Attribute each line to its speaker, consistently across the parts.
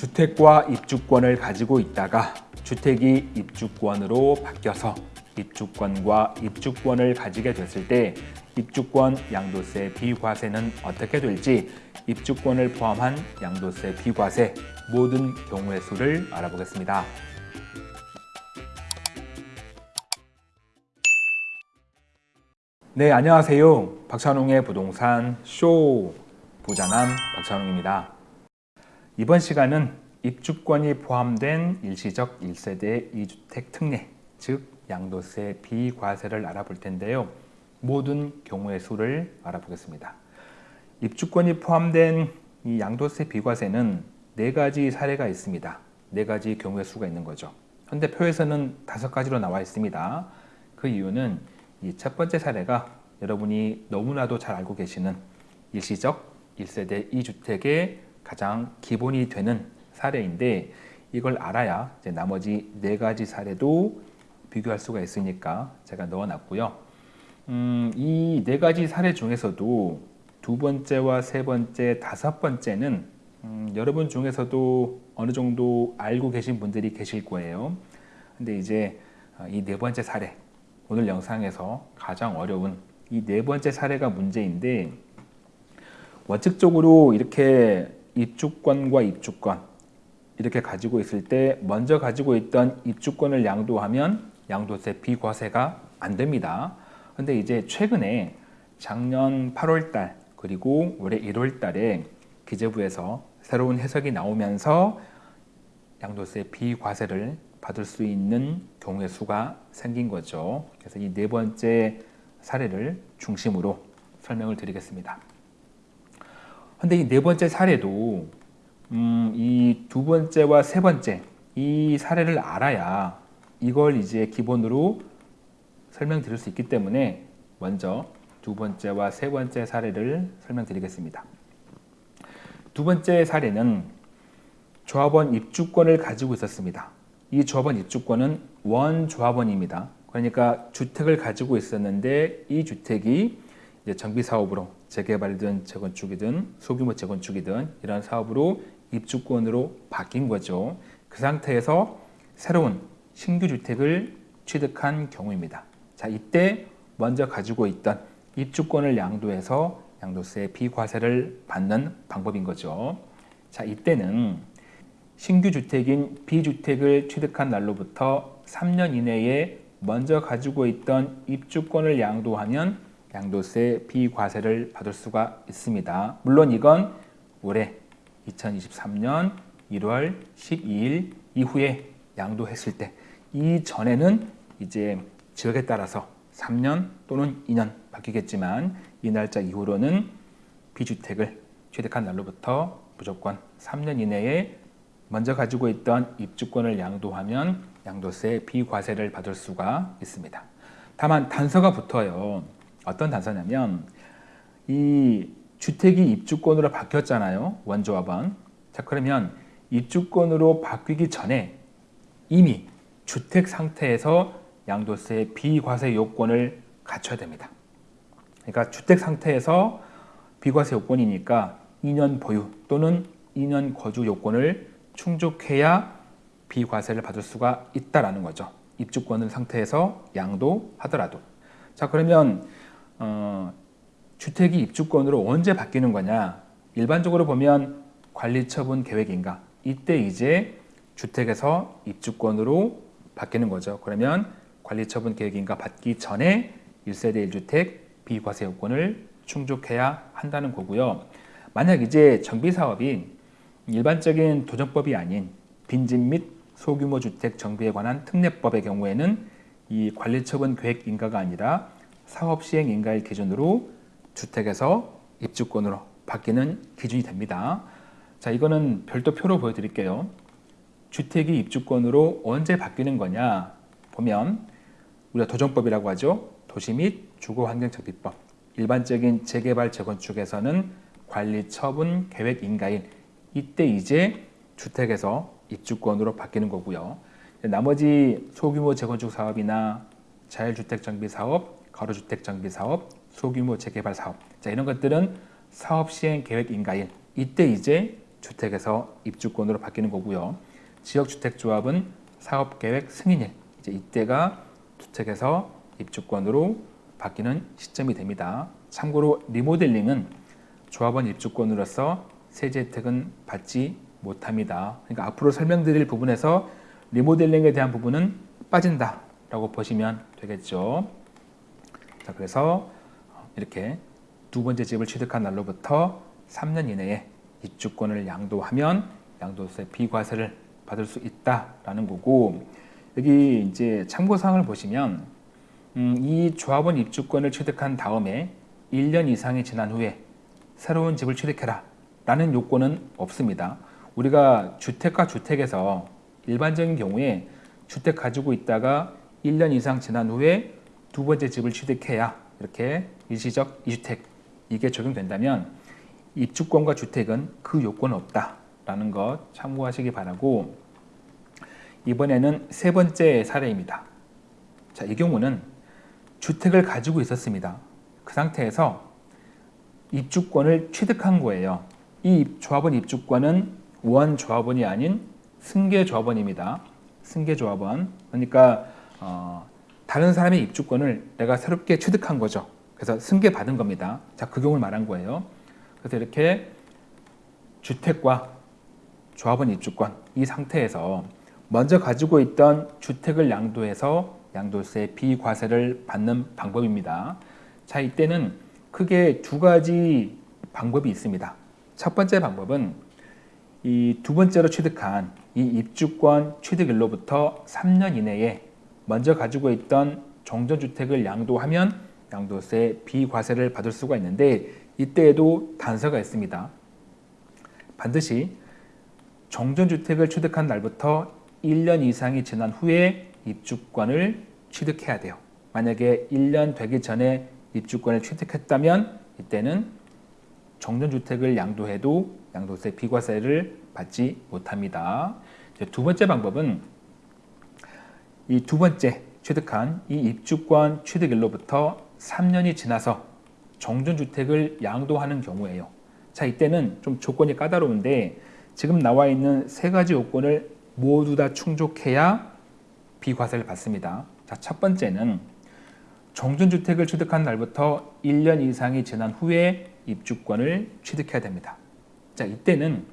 Speaker 1: 주택과 입주권을 가지고 있다가 주택이 입주권으로 바뀌어서 입주권과 입주권을 가지게 됐을 때 입주권 양도세 비과세는 어떻게 될지 입주권을 포함한 양도세 비과세 모든 경우의 수를 알아보겠습니다. 네, 안녕하세요. 박찬웅의 부동산 쇼 부자남 박찬웅입니다. 이번 시간은 입주권이 포함된 일시적 1세대 2주택 특례, 즉 양도세 비과세를 알아볼 텐데요. 모든 경우의 수를 알아보겠습니다. 입주권이 포함된 이 양도세 비과세는 네 가지 사례가 있습니다. 네 가지 경우의 수가 있는 거죠. 현대 표에서는 다섯 가지로 나와 있습니다. 그 이유는 이 첫 번째 사례가 여러분이 너무나도 잘 알고 계시는 일시적 1세대 2주택의 가장 기본이 되는 사례인데 이걸 알아야 나머지 네 가지 사례도 비교할 수가 있으니까 제가 넣어놨고요. 음, 이 네 가지 사례 중에서도 두 번째와 세 번째, 다섯 번째는 음, 여러분 중에서도 어느 정도 알고 계신 분들이 계실 거예요. 근데 이제 이 네 번째 사례, 오늘 영상에서 가장 어려운 이 네 번째 사례가 문제인데 원칙적으로 이렇게 입주권과 입주권 이렇게 가지고 있을 때 먼저 가지고 있던 입주권을 양도하면 양도세 비과세가 안 됩니다. 근데 이제 최근에 작년 8월 달 그리고 올해 1월 달에 기재부에서 새로운 해석이 나오면서 양도세 비과세를 받을 수 있는 경우의 수가 생긴 거죠. 그래서 이 네 번째 사례를 중심으로 설명을 드리겠습니다. 근데 이 네 번째 사례도 음, 이 두 번째와 세 번째 이 사례를 알아야 이걸 이제 기본으로 설명드릴 수 있기 때문에 먼저 두 번째와 세 번째 사례를 설명드리겠습니다. 두 번째 사례는 조합원 입주권을 가지고 있었습니다. 이 조합원 입주권은 원조합원입니다. 그러니까 주택을 가지고 있었는데 이 주택이 정비사업으로 재개발이든 재건축이든 소규모 재건축이든 이런 사업으로 입주권으로 바뀐 거죠. 그 상태에서 새로운 신규 주택을 취득한 경우입니다. 자, 이때 먼저 가지고 있던 입주권을 양도해서 양도세 비과세를 받는 방법인 거죠. 자, 이때는 신규 주택인 B주택을 취득한 날로부터 3년 이내에 먼저 가지고 있던 입주권을 양도하면 양도세 비과세를 받을 수가 있습니다. 물론 이건 올해 2023년 1월 12일 이후에 양도했을 때 이전에는 이제 지역에 따라서 3년 또는 2년 바뀌겠지만 이 날짜 이후로는 비주택을 취득한 날로부터 무조건 3년 이내에 먼저 가지고 있던 입주권을 양도하면 양도세 비과세를 받을 수가 있습니다. 다만 단서가 붙어요. 어떤 단서냐면 이 주택이 입주권으로 바뀌었잖아요. 원조합원. 자 그러면 입주권으로 바뀌기 전에 이미 주택 상태에서 양도세 비과세 요건을 갖춰야 됩니다. 그러니까 주택 상태에서 비과세 요건이니까 2년 보유 또는 2년 거주 요건을 충족해야 비과세를 받을 수가 있다라는 거죠. 입주권 상태에서 양도하더라도. 자 그러면 어, 주택이 입주권으로 언제 바뀌는 거냐? 일반적으로 보면 관리처분 계획인가? 이때 이제 주택에서 입주권으로 바뀌는 거죠. 그러면 관리처분 계획인가 받기 전에 1세대 1주택 비과세 요건을 충족해야 한다는 거고요. 만약 이제 정비사업이 일반적인 도정법이 아닌 빈집 및 소규모 주택 정비에 관한 특례법의 경우에는 이 관리처분 계획 인가가 아니라 사업 시행 인가일 기준으로 주택에서 입주권으로 바뀌는 기준이 됩니다. 자, 이거는 별도 표로 보여드릴게요. 주택이 입주권으로 언제 바뀌는 거냐 보면 우리가 도정법이라고 하죠. 도시 및 주거환경정비법 일반적인 재개발 재건축에서는 관리 처분 계획 인가일 이때 이제 주택에서 입주권으로 바뀌는 거고요. 나머지 소규모 재건축 사업이나 자율주택 정비 사업, 가로주택 정비 사업, 소규모 재개발 사업 자 이런 것들은 사업 시행 계획 인가일 이때 이제 주택에서 입주권으로 바뀌는 거고요. 지역주택조합은 사업계획 승인일 이제 이때가 주택에서 입주권으로 바뀌는 시점이 됩니다. 참고로 리모델링은 조합원 입주권으로서 세제 혜택은 받지 못합니다. 그러니까 앞으로 설명드릴 부분에서 리모델링에 대한 부분은 빠진다라고 보시면 되겠죠. 자, 그래서 이렇게 두 번째 집을 취득한 날로부터 3년 이내에 입주권을 양도하면 양도세 비과세를 받을 수 있다라는 거고 여기 이제 참고사항을 보시면 음, 이 조합원 입주권을 취득한 다음에 1년 이상이 지난 후에 새로운 집을 취득해라 라는 요건은 없습니다. 우리가 주택과 주택에서 일반적인 경우에 주택 가지고 있다가 1년 이상 지난 후에 두 번째 집을 취득해야 이렇게 일시적 이주택 이게 적용된다면 입주권과 주택은 그 요건은 없다라는 것 참고하시기 바라고 이번에는 세 번째 사례입니다. 자, 이 경우는 주택을 가지고 있었습니다. 그 상태에서 입주권을 취득한 거예요. 이 조합원 입주권은 원 조합원이 아닌 승계 조합원입니다. 승계 조합원. 그러니까 어, 다른 사람의 입주권을 내가 새롭게 취득한 거죠. 그래서 승계 받은 겁니다. 자, 그 경우를 말한 거예요. 그래서 이렇게 주택과 조합원 입주권 이 상태에서 먼저 가지고 있던 주택을 양도해서 양도세 비과세를 받는 방법입니다. 자, 이때는 크게 두 가지 방법이 있습니다. 첫 번째 방법은 이 두 번째로 취득한 이 입주권 취득일로부터 3년 이내에 먼저 가지고 있던 종전주택을 양도하면 양도세 비과세를 받을 수가 있는데 이때에도 단서가 있습니다. 반드시 정전주택을 취득한 날부터 1년 이상이 지난 후에 입주권을 취득해야 돼요. 만약에 1년 되기 전에 입주권을 취득했다면 이때는 정전주택을 양도해도 양도세 비과세를 받지 못합니다. 두 번째 방법은 이 두 번째 취득한 이 입주권 취득일로부터 3년이 지나서 정전주택을 양도하는 경우에요. 자 이때는 좀 조건이 까다로운데 지금 나와 있는 세 가지 요건을 모두 다 충족해야 비과세를 받습니다. 자, 첫 번째는 정전주택을 취득한 날부터 1년 이상이 지난 후에 입주권을 취득해야 됩니다. 자, 이때는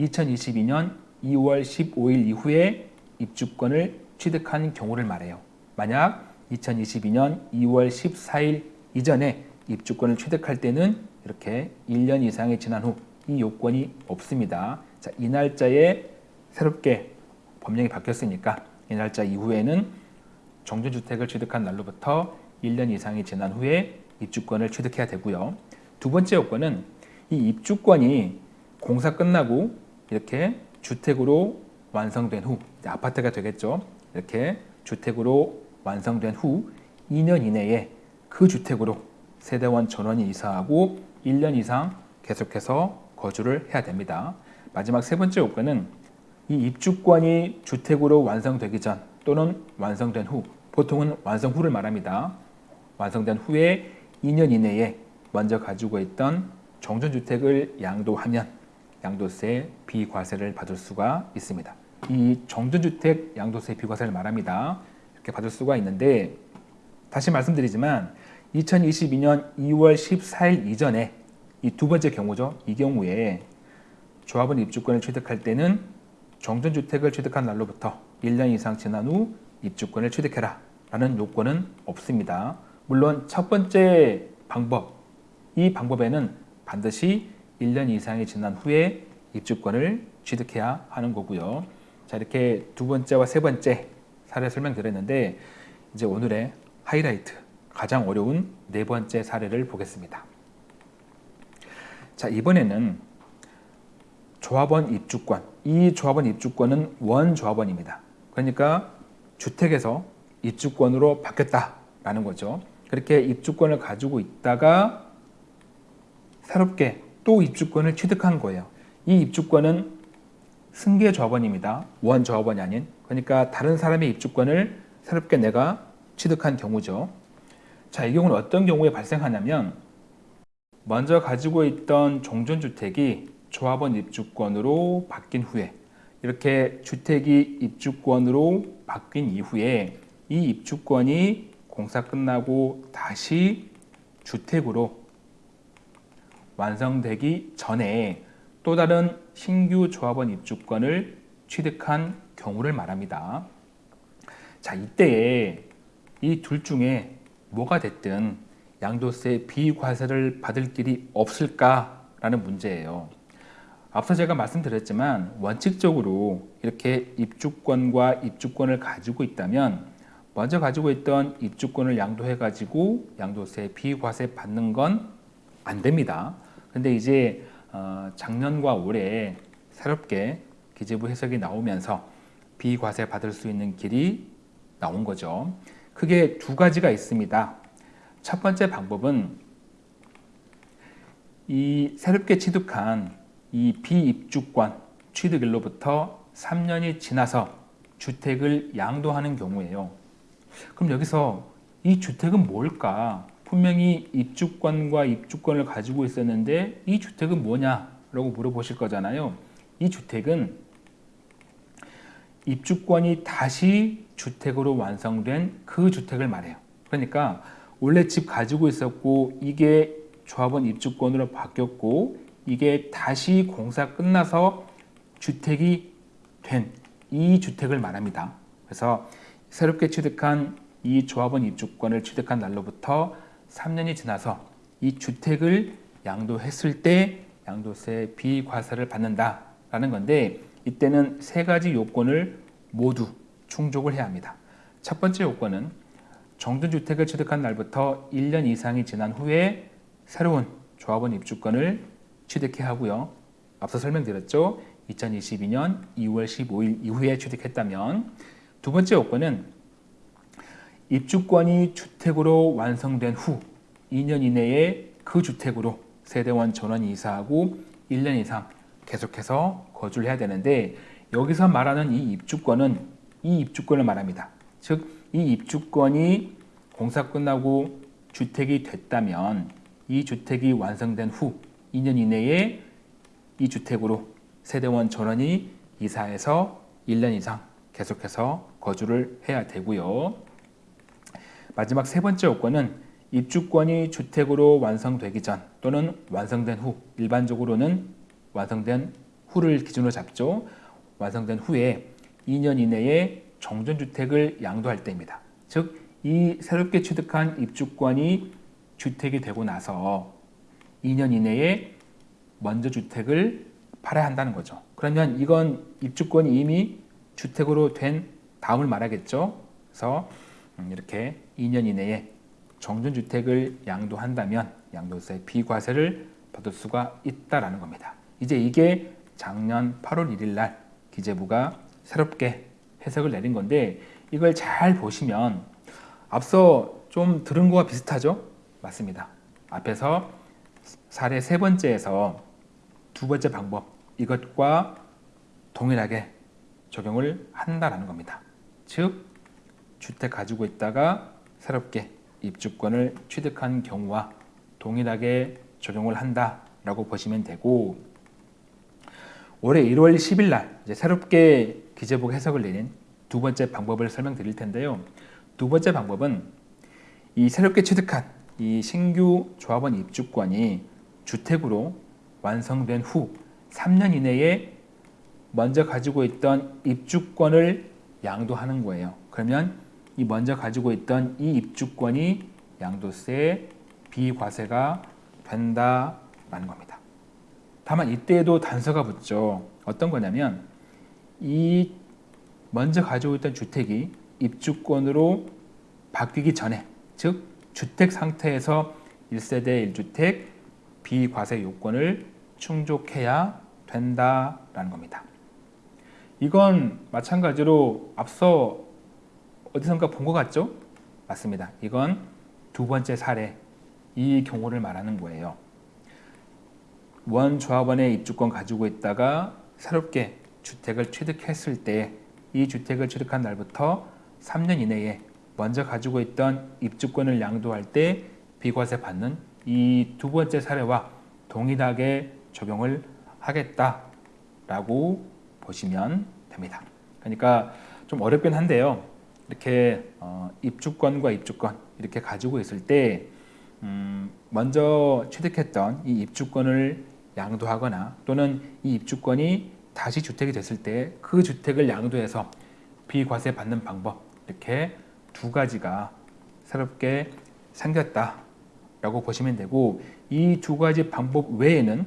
Speaker 1: 2022년 2월 15일 이후에 입주권을 취득한 경우를 말해요. 만약 2022년 2월 14일 이전에 입주권을 취득할 때는 이렇게 1년 이상이 지난 후 이 요건이 없습니다. 자, 이 날짜에 새롭게 법령이 바뀌었으니까 이 날짜 이후에는 정전주택을 취득한 날로부터 1년 이상이 지난 후에 입주권을 취득해야 되고요. 두 번째 요건은 이 입주권이 공사 끝나고 이렇게 주택으로 완성된 후 아파트가 되겠죠. 이렇게 주택으로 완성된 후 2년 이내에 그 주택으로 세대원 전원이 이사하고 1년 이상 계속해서 거주를 해야 됩니다. 마지막 세 번째 요건은 이 입주권이 주택으로 완성되기 전 또는 완성된 후 보통은 완성 후를 말합니다. 완성된 후에 2년 이내에 먼저 가지고 있던 정전주택을 양도하면 양도세 비과세를 받을 수가 있습니다. 이 정전주택 양도세 비과세를 말합니다. 이렇게 받을 수가 있는데 다시 말씀드리지만 2022년 2월 14일 이전에 이 두 번째 경우죠. 이 경우에 조합원 입주권을 취득할 때는 정전주택을 취득한 날로부터 1년 이상 지난 후 입주권을 취득해라 라는 요건은 없습니다. 물론 첫 번째 방법, 이 방법에는 반드시 1년 이상이 지난 후에 입주권을 취득해야 하는 거고요. 자 이렇게 두 번째와 세 번째 사례 설명드렸는데 이제 오늘의 하이라이트 가장 어려운 네 번째 사례를 보겠습니다. 자 이번에는 조합원 입주권. 이 조합원 입주권은 원조합원입니다. 그러니까 주택에서 입주권으로 바뀌었다라는 거죠. 그렇게 입주권을 가지고 있다가 새롭게 또 입주권을 취득한 거예요. 이 입주권은 승계 조합원입니다. 원 조합원이 아닌. 그러니까 다른 사람의 입주권을 새롭게 내가 취득한 경우죠. 자, 이 경우는 어떤 경우에 발생하냐면 먼저 가지고 있던 종전주택이 조합원 입주권으로 바뀐 후에 이렇게 주택이 입주권으로 바뀐 이후에 이 입주권이 공사 끝나고 다시 주택으로 완성되기 전에 또 다른 신규 조합원 입주권을 취득한 경우를 말합니다. 자, 이때에 이 둘 중에 뭐가 됐든 양도세 비과세를 받을 길이 없을까라는 문제예요. 앞서 제가 말씀드렸지만 원칙적으로 이렇게 입주권과 입주권을 가지고 있다면 먼저 가지고 있던 입주권을 양도해 가지고 양도세 비과세 받는 건 안 됩니다. 근데 이제 어, 작년과 올해 새롭게 기재부 해석이 나오면서 비과세 받을 수 있는 길이 나온 거죠. 크게 두 가지가 있습니다. 첫 번째 방법은 이 새롭게 취득한 이 비입주권 취득일로부터 3년이 지나서 주택을 양도하는 경우에요. 그럼 여기서 이 주택은 뭘까? 분명히 입주권과 입주권을 가지고 있었는데 이 주택은 뭐냐라고 물어보실 거잖아요. 이 주택은 입주권이 다시 주택으로 완성된 그 주택을 말해요. 그러니까 원래 집 가지고 있었고 이게 조합원 입주권으로 바뀌었고 이게 다시 공사 끝나서 주택이 된 이 주택을 말합니다. 그래서 새롭게 취득한 이 조합원 입주권을 취득한 날로부터 3년이 지나서 이 주택을 양도했을 때 양도세 비과세를 받는다라는 건데 이때는 세 가지 요건을 모두 충족을 해야 합니다. 첫 번째 요건은 정전주택을 취득한 날부터 1년 이상이 지난 후에 새로운 조합원 입주권을 취득해야 하고요. 앞서 설명드렸죠. 2022년 2월 15일 이후에 취득했다면 두 번째 요건은 입주권이 주택으로 완성된 후 2년 이내에 그 주택으로 세대원 전원이 이사하고 1년 이상 계속해서 거주를 해야 되는데 여기서 말하는 이 입주권은 이 입주권을 말합니다. 즉 이 입주권이 공사 끝나고 주택이 됐다면 이 주택이 완성된 후 2년 이내에 이 주택으로 세대원 전원이 이사해서 1년 이상 계속해서 거주를 해야 되고요. 마지막 세 번째 요건은 입주권이 주택으로 완성되기 전 또는 완성된 후 일반적으로는 완성된 후를 기준으로 잡죠. 완성된 후에 2년 이내에 정전주택을 양도할 때입니다. 즉, 이 새롭게 취득한 입주권이 주택이 되고 나서 2년 이내에 먼저 주택을 팔아야 한다는 거죠. 그러면 이건 입주권이 이미 주택으로 된 다음을 말하겠죠. 그래서 음, 이렇게 2년 이내에 정전주택을 양도한다면 양도세 비과세를 받을 수가 있다라는 겁니다. 이제 이게 작년 8월 1일 날 기재부가 새롭게 해석을 내린 건데 이걸 잘 보시면 앞서 좀 들은 거와 비슷하죠? 맞습니다. 앞에서 사례 세 번째에서 두 번째 방법 이것과 동일하게 적용을 한다라는 겁니다. 즉 주택 가지고 있다가 새롭게 입주권을 취득한 경우와 동일하게 적용을 한다라고 보시면 되고 올해 1월 10일 날 새롭게 기재부 해석을 내린 두 번째 방법을 설명드릴 텐데요. 두 번째 방법은 이 새롭게 취득한 이 신규 조합원 입주권이 주택으로 완성된 후 3년 이내에 먼저 가지고 있던 입주권을 양도하는 거예요. 그러면 이 먼저 가지고 있던 이 입주권이 양도세 비과세가 된다라는 겁니다. 다만 이때에도 단서가 붙죠. 어떤 거냐면 이 먼저 가지고 있던 주택이 입주권으로 바뀌기 전에 즉 주택 상태에서 1세대 1주택 비과세 요건을 충족해야 된다라는 겁니다. 이건 마찬가지로 앞서 어디선가 본 것 같죠? 맞습니다. 이건 두 번째 사례 이 경우를 말하는 거예요. 원 조합원의 입주권 가지고 있다가 새롭게 주택을 취득했을 때 이 주택을 취득한 날부터 3년 이내에 먼저 가지고 있던 입주권을 양도할 때 비과세 받는 이 두 번째 사례와 동일하게 적용을 하겠다라고 보시면 됩니다. 그러니까 좀 어렵긴 한데요. 이렇게 어, 입주권과 입주권 이렇게 가지고 있을 때 음, 먼저 취득했던 이 입주권을 양도하거나 또는 이 입주권이 다시 주택이 됐을 때 그 주택을 양도해서 비과세 받는 방법 이렇게 두 가지가 새롭게 생겼다 라고 보시면 되고 이 두 가지 방법 외에는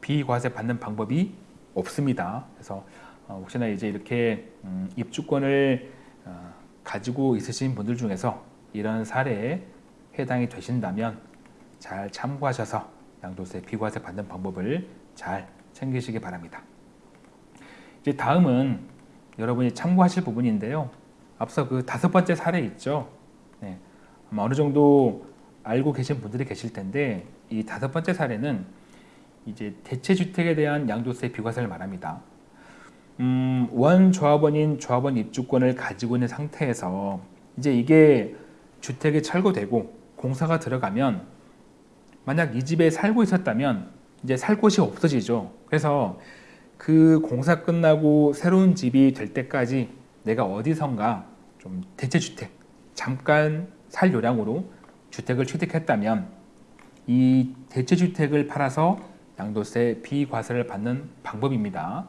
Speaker 1: 비과세 받는 방법이 없습니다. 그래서 어, 혹시나 이제 이렇게 음, 입주권을 어, 가지고 있으신 분들 중에서 이런 사례에 해당이 되신다면 잘 참고하셔서 양도세 비과세 받는 방법을 잘 챙기시기 바랍니다. 이제 다음은 여러분이 참고하실 부분인데요. 앞서 그 다섯 번째 사례 있죠. 네, 아마 어느 정도 알고 계신 분들이 계실 텐데 이 다섯 번째 사례는 이제 대체 주택에 대한 양도세 비과세를 말합니다. 음, 원 조합원인 조합원 입주권을 가지고 있는 상태에서 이제 이게 주택이 철거되고 공사가 들어가면 만약 이 집에 살고 있었다면 이제 살 곳이 없어지죠. 그래서 그 공사 끝나고 새로운 집이 될 때까지 내가 어디선가 좀 대체 주택 잠깐 살 요량으로 주택을 취득했다면 이 대체 주택을 팔아서 양도세 비과세를 받는 방법입니다.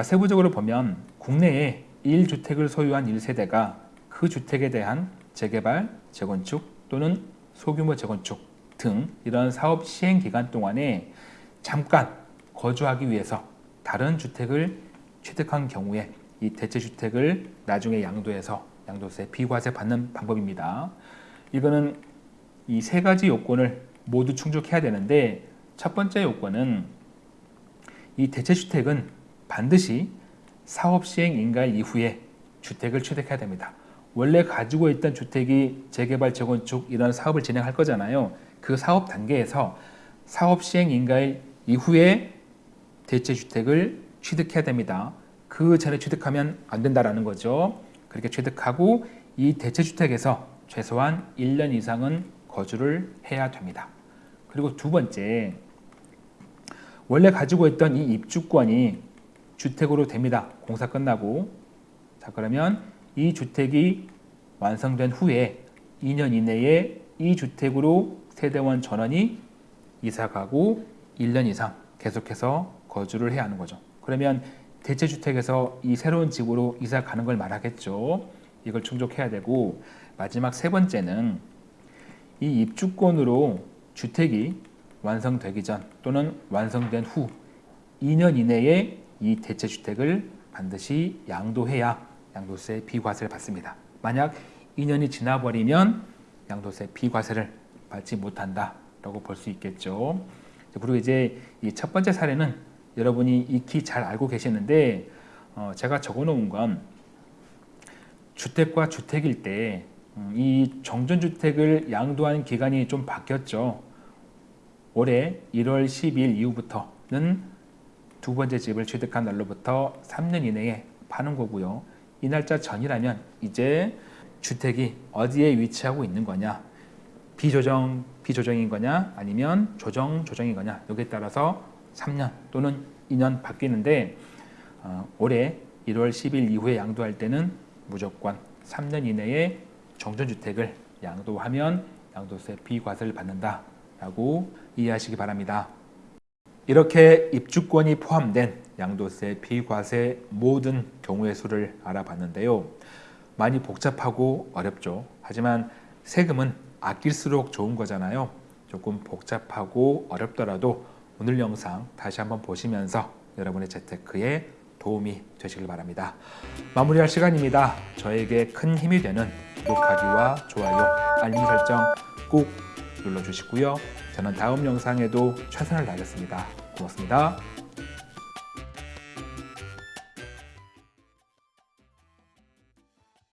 Speaker 1: 자, 세부적으로 보면 국내에 1주택을 소유한 1세대가 그 주택에 대한 재개발, 재건축 또는 소규모 재건축 등 이런 사업 시행 기간 동안에 잠깐 거주하기 위해서 다른 주택을 취득한 경우에 이 대체주택을 나중에 양도해서 양도세 비과세 받는 방법입니다. 이거는 이 세 가지 요건을 모두 충족해야 되는데 첫 번째 요건은 이 대체주택은 반드시 사업 시행 인가일 이후에 주택을 취득해야 됩니다. 원래 가지고 있던 주택이 재개발, 재건축 이런 사업을 진행할 거잖아요. 그 사업 단계에서 사업 시행 인가일 이후에 대체 주택을 취득해야 됩니다. 그 전에 취득하면 안 된다라는 거죠. 그렇게 취득하고 이 대체 주택에서 최소한 1년 이상은 거주를 해야 됩니다. 그리고 두 번째, 원래 가지고 있던 이 입주권이 주택으로 됩니다. 공사 끝나고. 자, 그러면 이 주택이 완성된 후에 2년 이내에 이 주택으로 세대원 전원이 이사가고 1년 이상 계속해서 거주를 해야 하는 거죠. 그러면 대체 주택에서 이 새로운 집으로 이사 가는 걸 말하겠죠. 이걸 충족해야 되고 마지막 세 번째는 이 입주권으로 주택이 완성되기 전 또는 완성된 후 2년 이내에 이 대체주택을 반드시 양도해야 양도세 비과세를 받습니다. 만약 2년이 지나버리면 양도세 비과세를 받지 못한다라고 볼 수 있겠죠. 그리고 이제 이 첫 번째 사례는 여러분이 익히 잘 알고 계시는데 어 제가 적어놓은 건 주택과 주택일 때이 음, 정전주택을 양도하는 기간이 좀 바뀌었죠. 올해 1월 10일 이후부터는 두 번째 집을 취득한 날로부터 3년 이내에 파는 거고요. 이 날짜 전이라면 이제 주택이 어디에 위치하고 있는 거냐 비조정 비조정인 거냐 아니면 조정 조정인 거냐 여기에 따라서 3년 또는 2년 바뀌는데 어, 올해 1월 10일 이후에 양도할 때는 무조건 3년 이내에 정전주택을 양도하면 양도세 비과세를 받는다라고 이해하시기 바랍니다. 이렇게 입주권이 포함된 양도세 비과세 모든 경우의 수를 알아봤는데요. 많이 복잡하고 어렵죠. 하지만 세금은 아낄수록 좋은 거잖아요. 조금 복잡하고 어렵더라도 오늘 영상 다시 한번 보시면서 여러분의 재테크에 도움이 되시길 바랍니다. 마무리할 시간입니다. 저에게 큰 힘이 되는 구독하기와 좋아요, 알림 설정 꼭 눌러주시고요. 저는 다음 영상에도 최선을 다하겠습니다. 고맙습니다.